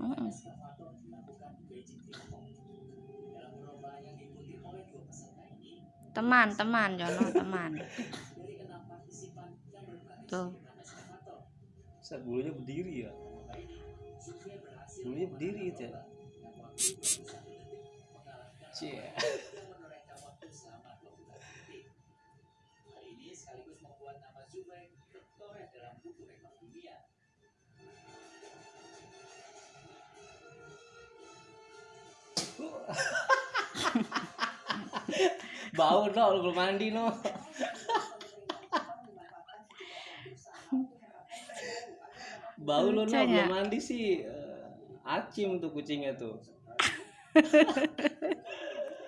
Mm-mm. teman teman Jono teman tuh Bisa bulunya berdiri ya. Bulunya berdiri itu ya. Cie. Bau no, lu belum mandi no. Bau lu no, belum mandi sih. Eh, Acim tuh kucingnya tuh.